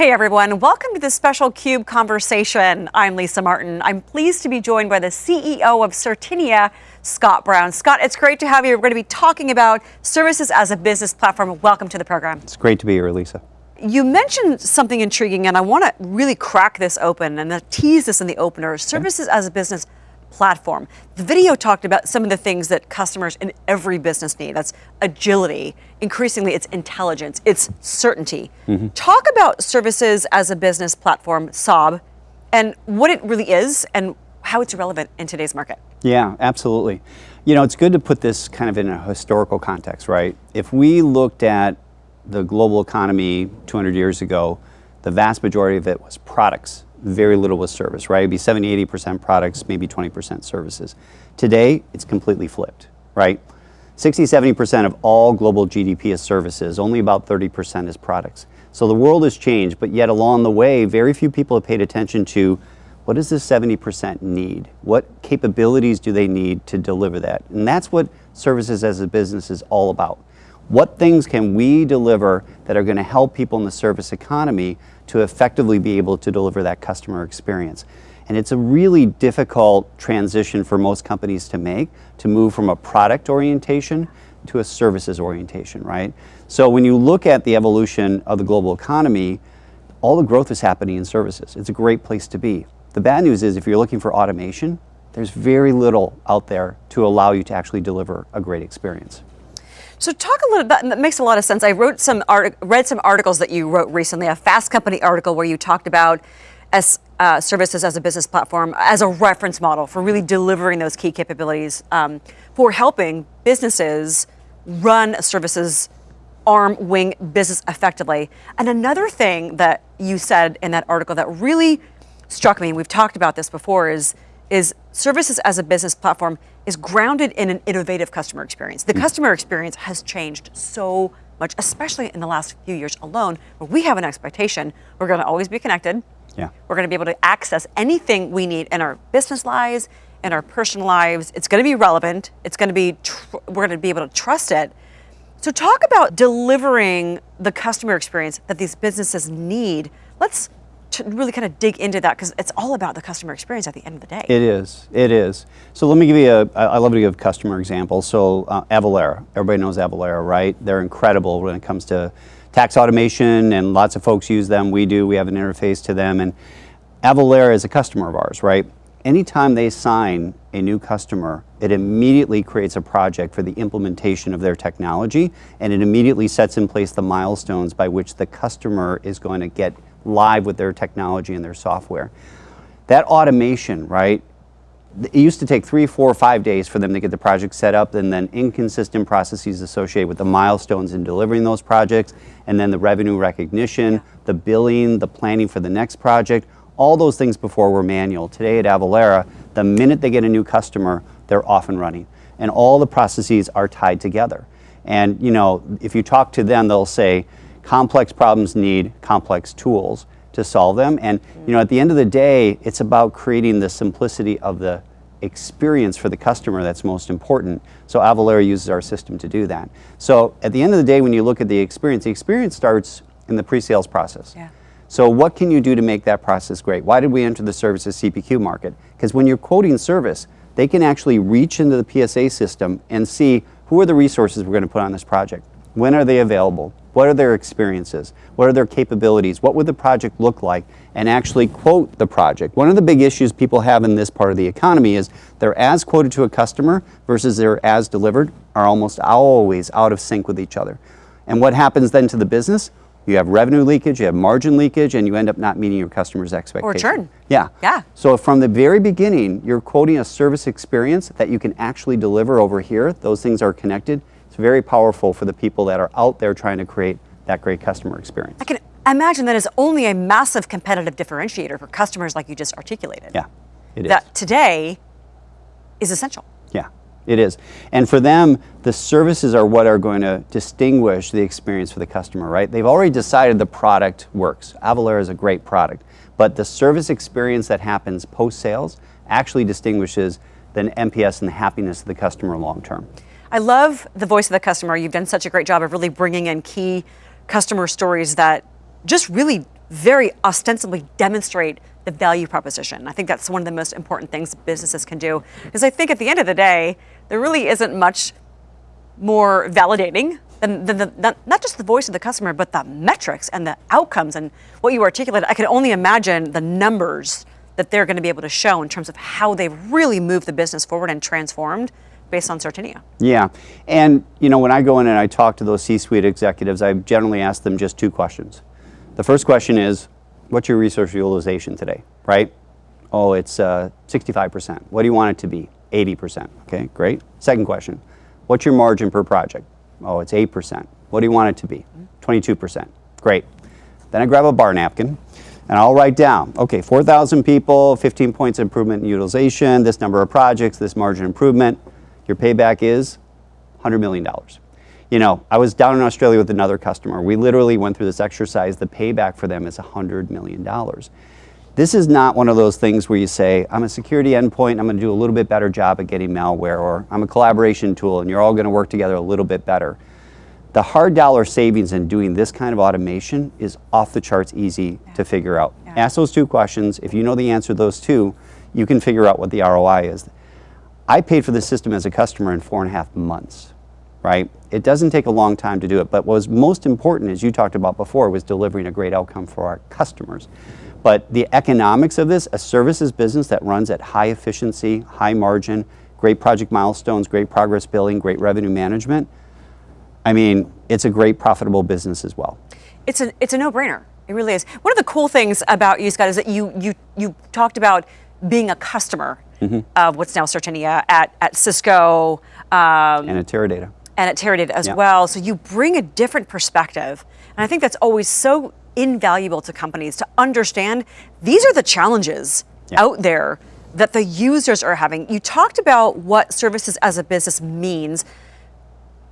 Hey everyone, welcome to this special CUBE conversation. I'm Lisa Martin. I'm pleased to be joined by the CEO of Certinia, Scott Brown. Scott, it's great to have you. We're going to be talking about services as a business platform. Welcome to the program. It's great to be here, Lisa. You mentioned something intriguing, and I want to really crack this open and tease this in the opener. Services okay. as a business platform. The video talked about some of the things that customers in every business need. That's agility, increasingly it's intelligence, it's certainty. Mm-hmm. Talk about services as a business platform, SAB, and what it really is and how it's relevant in today's market. Yeah, absolutely. You know, it's good to put this kind of in a historical context, right? If we looked at the global economy 200 years ago, the vast majority of it was products very little was service, right? It'd be 70, 80% products, maybe 20% services. Today, it's completely flipped, right? 60, 70% of all global GDP is services, only about 30% is products. So the world has changed, but yet along the way, very few people have paid attention to what does this 70% need? What capabilities do they need to deliver that? And that's what services as a business is all about. What things can we deliver that are going to help people in the service economy to effectively be able to deliver that customer experience? And it's a really difficult transition for most companies to make to move from a product orientation to a services orientation, right? So when you look at the evolution of the global economy, all the growth is happening in services. It's a great place to be. The bad news is if you're looking for automation, there's very little out there to allow you to actually deliver a great experience. So talk a little that makes a lot of sense. I wrote some, art, read some articles that you wrote recently, a Fast Company article where you talked about as uh, services as a business platform as a reference model for really delivering those key capabilities um, for helping businesses run services arm wing business effectively. And another thing that you said in that article that really struck me, we've talked about this before, is is services as a business platform is grounded in an innovative customer experience. The mm. customer experience has changed so much, especially in the last few years alone, where we have an expectation we're going to always be connected. Yeah. We're going to be able to access anything we need in our business lives, in our personal lives. It's going to be relevant. It's going to be, tr- we're going to be able to trust it. So, talk about delivering the customer experience that these businesses need. Let's really kind of dig into that because it's all about the customer experience at the end of the day. It is. It is. So let me give you a. I love to give customer examples. So uh, Avalara, everybody knows Avalara, right? They're incredible when it comes to tax automation, and lots of folks use them. We do. We have an interface to them, and Avalara is a customer of ours, right? Anytime they sign a new customer, it immediately creates a project for the implementation of their technology, and it immediately sets in place the milestones by which the customer is going to get live with their technology and their software. That automation, right? It used to take three, four, five days for them to get the project set up, and then inconsistent processes associated with the milestones in delivering those projects, and then the revenue recognition, yeah. the billing, the planning for the next project. All those things before were manual. Today at Avalara, the minute they get a new customer, they're off and running. And all the processes are tied together. And you know, if you talk to them, they'll say, complex problems need complex tools to solve them. And mm-hmm. you know, at the end of the day, it's about creating the simplicity of the experience for the customer that's most important. So Avalara uses our system to do that. So at the end of the day, when you look at the experience, the experience starts in the pre-sales process. Yeah. So what can you do to make that process great? Why did we enter the services CPQ market? Because when you're quoting service, they can actually reach into the PSA system and see who are the resources we're going to put on this project. When are they available? What are their experiences? What are their capabilities? What would the project look like? And actually quote the project. One of the big issues people have in this part of the economy is their as quoted to a customer versus their as delivered are almost always out of sync with each other. And what happens then to the business? You have revenue leakage, you have margin leakage, and you end up not meeting your customer's expectations. Or churn. Yeah. Yeah. So from the very beginning, you're quoting a service experience that you can actually deliver over here. Those things are connected it's very powerful for the people that are out there trying to create that great customer experience. I can imagine that is only a massive competitive differentiator for customers like you just articulated. Yeah, it is. That today is essential. Yeah, it is. And for them, the services are what are going to distinguish the experience for the customer, right? They've already decided the product works. Avalara is a great product. But the service experience that happens post-sales actually distinguishes the NPS and the happiness of the customer long term. I love the voice of the customer. You've done such a great job of really bringing in key customer stories that just really very ostensibly demonstrate the value proposition. I think that's one of the most important things businesses can do. Because I think at the end of the day, there really isn't much more validating than, than the, not, not just the voice of the customer, but the metrics and the outcomes and what you articulated. I can only imagine the numbers that they're going to be able to show in terms of how they've really moved the business forward and transformed based on Certinia. Yeah, and you know when I go in and I talk to those C-suite executives, I generally ask them just two questions. The first question is, what's your resource utilization today, right? Oh, it's uh, 65%. What do you want it to be? 80%. Okay, great. Second question, what's your margin per project? Oh, it's 8%. What do you want it to be? 22%. Great. Then I grab a bar napkin and I'll write down, okay, 4,000 people, 15 points improvement in utilization, this number of projects, this margin improvement. Your payback is $100 million. You know, I was down in Australia with another customer. We literally went through this exercise. The payback for them is $100 million. This is not one of those things where you say, I'm a security endpoint, I'm going to do a little bit better job at getting malware, or I'm a collaboration tool and you're all going to work together a little bit better. The hard dollar savings in doing this kind of automation is off the charts easy yeah. to figure out. Yeah. Ask those two questions. If you know the answer to those two, you can figure out what the ROI is. I paid for the system as a customer in four and a half months, right? It doesn't take a long time to do it, but what was most important, as you talked about before, was delivering a great outcome for our customers. But the economics of this, a services business that runs at high efficiency, high margin, great project milestones, great progress billing, great revenue management, I mean, it's a great profitable business as well. It's a, it's a no-brainer. It really is. One of the cool things about you, Scott, is that you, you, you talked about being a customer mm-hmm. of what's now Certinia at, at Cisco. Um, and at Teradata. And at Teradata as well. So you bring a different perspective. And I think that's always so invaluable to companies to understand these are the challenges out there that the users are having. You talked about what services as a business means,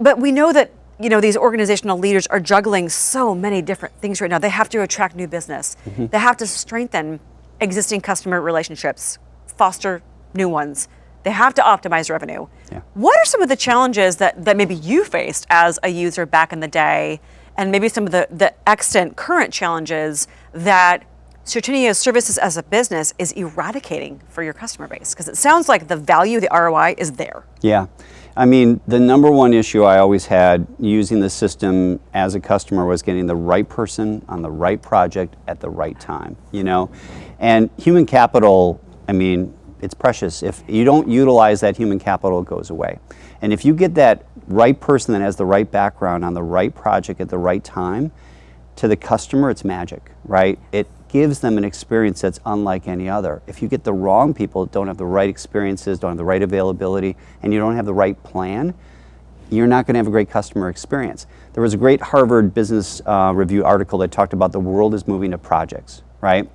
but we know that you know these organizational leaders are juggling so many different things right now. They have to attract new business. Mm-hmm. They have to strengthen existing customer relationships, foster new ones. They have to optimize revenue. Yeah. What are some of the challenges that, that maybe you faced as a user back in the day, and maybe some of the, the extant current challenges that Certinia's services as a business is eradicating for your customer base? Because it sounds like the value, the ROI is there. Yeah. I mean, the number one issue I always had using the system as a customer was getting the right person on the right project at the right time, you know? And human capital, I mean, it's precious. If you don't utilize that human capital, it goes away. And if you get that right person that has the right background on the right project at the right time, to the customer, it's magic, right? It gives them an experience that's unlike any other. If you get the wrong people, don't have the right experiences, don't have the right availability, and you don't have the right plan, you're not going to have a great customer experience. There was a great Harvard Business uh, Review article that talked about the world is moving to projects, right?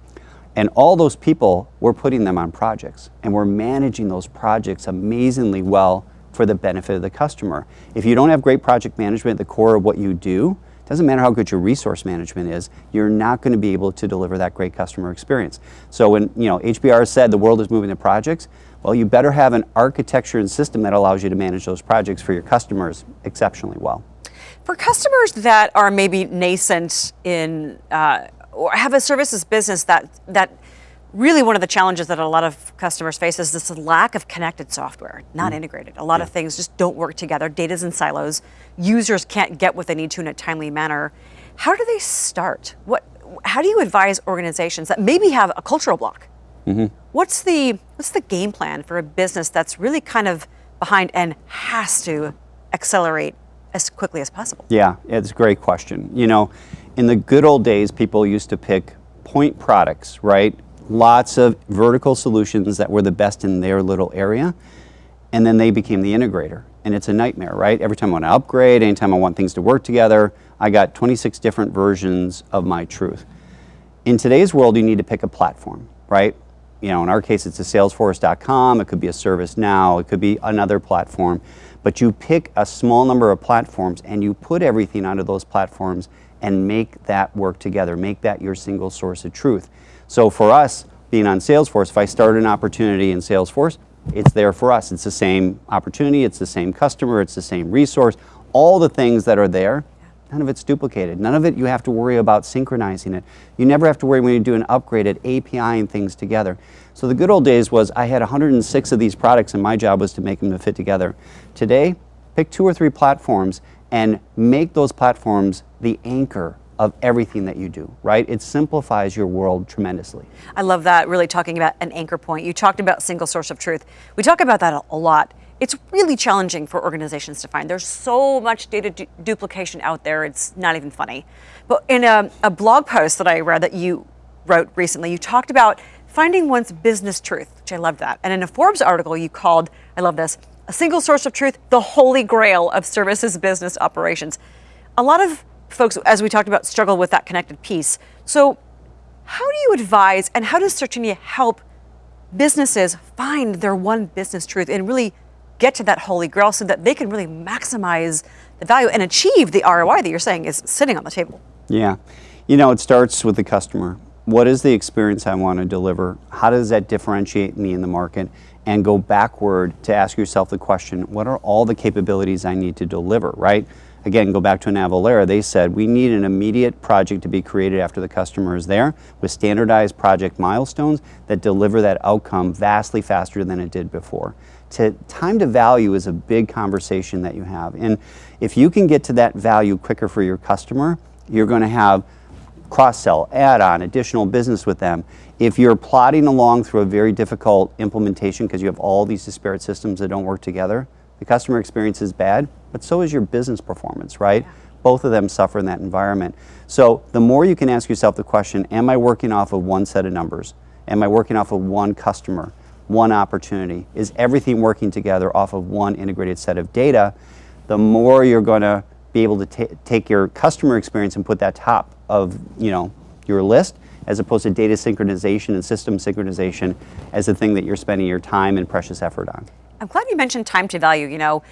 And all those people, we're putting them on projects, and we're managing those projects amazingly well for the benefit of the customer. If you don't have great project management at the core of what you do, doesn't matter how good your resource management is, you're not going to be able to deliver that great customer experience. So when you know HBR said the world is moving to projects, well, you better have an architecture and system that allows you to manage those projects for your customers exceptionally well. For customers that are maybe nascent in uh, or have a services business that that really one of the challenges that a lot of customers face is this lack of connected software, not mm. integrated. A lot yeah. of things just don't work together. Data's in silos. Users can't get what they need to in a timely manner. How do they start? What? How do you advise organizations that maybe have a cultural block? Mm-hmm. What's the what's the game plan for a business that's really kind of behind and has to accelerate as quickly as possible? Yeah, it's a great question. You know, in the good old days, people used to pick point products, right? lots of vertical solutions that were the best in their little area, and then they became the integrator. And it's a nightmare, right? Every time I want to upgrade, anytime I want things to work together, I got 26 different versions of my truth. In today's world, you need to pick a platform, right? You know, in our case, it's a Salesforce.com, it could be a ServiceNow, it could be another platform. But you pick a small number of platforms and you put everything onto those platforms and make that work together, make that your single source of truth. So for us, being on Salesforce, if I start an opportunity in Salesforce, it's there for us. It's the same opportunity, it's the same customer, it's the same resource. All the things that are there None of it's duplicated. None of it you have to worry about synchronizing it. You never have to worry when you do an upgrade at and things together. So the good old days was I had 106 of these products and my job was to make them to fit together. Today, pick two or three platforms and make those platforms the anchor of everything that you do, right? It simplifies your world tremendously. I love that, really talking about an anchor point. You talked about single source of truth. We talk about that a lot. It's really challenging for organizations to find. There's so much data du duplication out there, it's not even funny. But in a, a blog post that I read that you wrote recently, you talked about finding one's business truth, which I loved that. And in a Forbes article, you called, I love this, a single source of truth, the holy grail of services business operations. A lot of folks, as we talked about, struggle with that connected piece. So, how do you advise and how does Certinia help businesses find their one business truth and really get to that holy grail so that they can really maximize the value and achieve the ROI that you're saying is sitting on the table? Yeah. You know, it starts with the customer. What is the experience I want to deliver? How does that differentiate me in the market? And go backward to ask yourself the question what are all the capabilities I need to deliver, right? again, go back to an Avalara, they said we need an immediate project to be created after the customer is there with standardized project milestones that deliver that outcome vastly faster than it did before. To, time to value is a big conversation that you have. And if you can get to that value quicker for your customer, you're going to have cross-sell, add-on, additional business with them. If you're plodding along through a very difficult implementation because you have all these disparate systems that don't work together, the customer experience is bad, but so is your business performance, right? Yeah. Both of them suffer in that environment. So the more you can ask yourself the question, am I working off of one set of numbers? Am I working off of one customer, one opportunity? Is everything working together off of one integrated set of data? The more you're going to be able to take your customer experience and put that top of you know your list as opposed to data synchronization and system synchronization as the thing that you're spending your time and precious effort on. I'm glad you mentioned time to value. You know,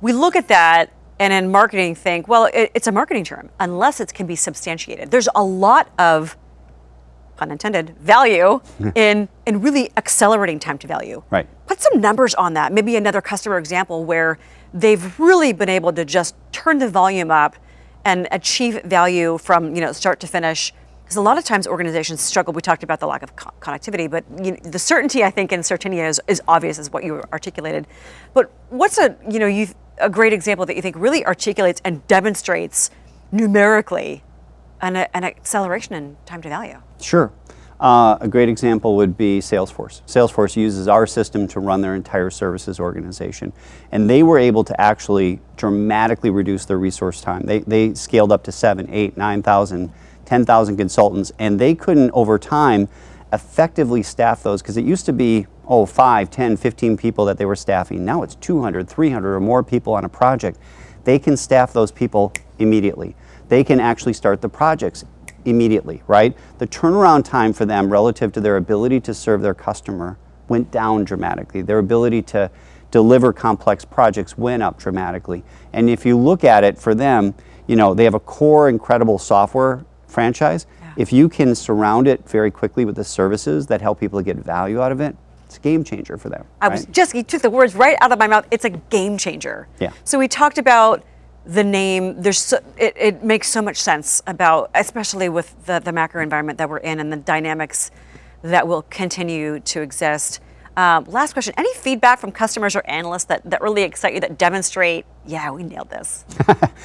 we look at that and in marketing think, well, it, it's a marketing term unless it can be substantiated. There's a lot of pun intended value in in really accelerating time to value. Right. Put some numbers on that. Maybe another customer example where they've really been able to just turn the volume up and achieve value from you know start to finish because a lot of times organizations struggle. We talked about the lack of co connectivity, but you know, the certainty I think in Certinia is, is obvious, as what you articulated. But what's a you know you a great example that you think really articulates and demonstrates numerically an, an acceleration in time to value? Sure. Uh, a great example would be Salesforce. Salesforce uses our system to run their entire services organization. And they were able to actually dramatically reduce their resource time. They, they scaled up to seven, eight, 9,000 10,000 consultants, and they couldn't over time effectively staff those because it used to be, oh, 5, 10, 15 people that they were staffing. Now it's 200, 300 or more people on a project. They can staff those people immediately. They can actually start the projects immediately, right? The turnaround time for them relative to their ability to serve their customer went down dramatically. Their ability to deliver complex projects went up dramatically. And if you look at it for them, you know, they have a core incredible software franchise, yeah. if you can surround it very quickly with the services that help people get value out of it, it's a game changer for them. I right? was just, you took the words right out of my mouth. It's a game changer. Yeah. So we talked about the name, there's so, it, it makes so much sense about, especially with the, the macro environment that we're in and the dynamics that will continue to exist. Um, last question, any feedback from customers or analysts that, that really excite you, that demonstrate, yeah, we nailed this?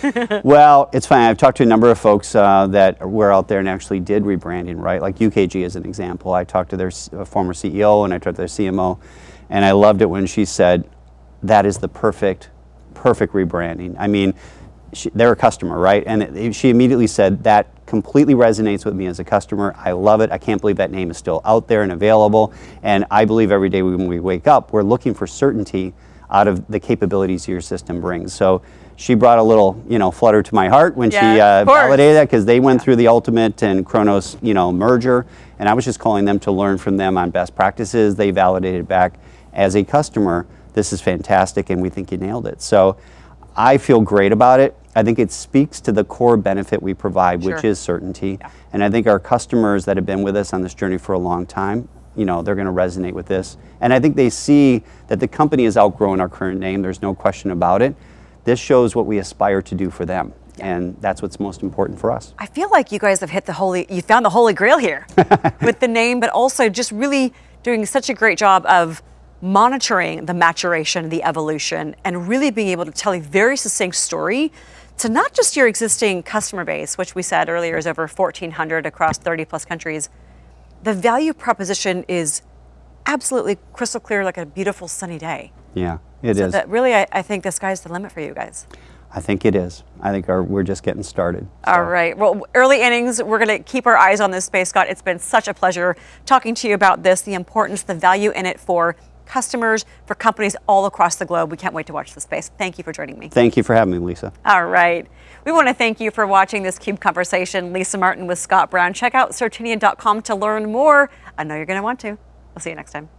well, it's fine. I've talked to a number of folks uh, that were out there and actually did rebranding, right? Like UKG as an example. I talked to their former CEO and I talked to their CMO, and I loved it when she said, that is the perfect, perfect rebranding. I mean, she, they're a customer, right? And it, she immediately said, that completely resonates with me as a customer. I love it. I can't believe that name is still out there and available. And I believe every day when we wake up, we're looking for certainty out of the capabilities your system brings. So she brought a little, you know, flutter to my heart when yeah, she uh, validated that because they went through the Ultimate and Kronos, you know, merger, and I was just calling them to learn from them on best practices. They validated back as a customer, this is fantastic, and we think you nailed it. So I feel great about it. I think it speaks to the core benefit we provide, sure. which is certainty. Yeah. And I think our customers that have been with us on this journey for a long time, you know, they're going to resonate with this. And I think they see that the company has outgrown our current name. There's no question about it. This shows what we aspire to do for them. and that's what's most important for us. I feel like you guys have hit the holy, you found the holy grail here with the name, but also just really doing such a great job of monitoring the maturation, the evolution, and really being able to tell a very succinct story to not just your existing customer base, which we said earlier is over 1,400 across 30 plus countries. The value proposition is absolutely crystal clear, like a beautiful sunny day. Yeah, it is. So that really, I, I think the sky's the limit for you guys. I think it is. I think our, we're just getting started. All right. Well, early innings, we're going to keep our eyes on this space, Scott. It's been such a pleasure talking to you about this, the importance, the value in it for customers, for companies all across the globe. We can't wait to watch the space. Thank you for joining me. Thank you for having me, Lisa. All right. We want to thank you for watching this CUBE conversation. Lisa Martin with Scott Brown. Check out Certinia.com to learn more. I know you're going to want to. We'll see you next time.